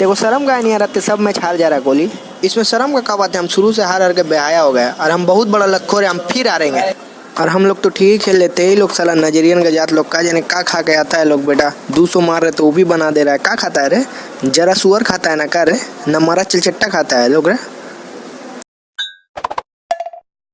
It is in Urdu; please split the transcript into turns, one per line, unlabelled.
دیکھو شرم کا نہیں آ رہتے سب میچ ہار جا رہا کوہلی اس میں شرم کا کہا بات ہے ہم شروع سے ہار ہار کے بہایا ہو گیا اور ہم بہت بڑا لکھو رہے ہم پھر آ رہے ہیں اور ہم لوگ تو ٹھیک ہی کھیل لیتے ہی لوگ سالا نجرین کا جات لوگ کا جانے کا کھا کے آتا ہے لوگ بیٹا دو سو مار رہے تو وہ بھی بنا دے رہا ہے کا کھاتا ہے رے جرا سور کھاتا ہے نہ کا رہے نہ مارا چلچٹا کھاتا ہے لوگ رے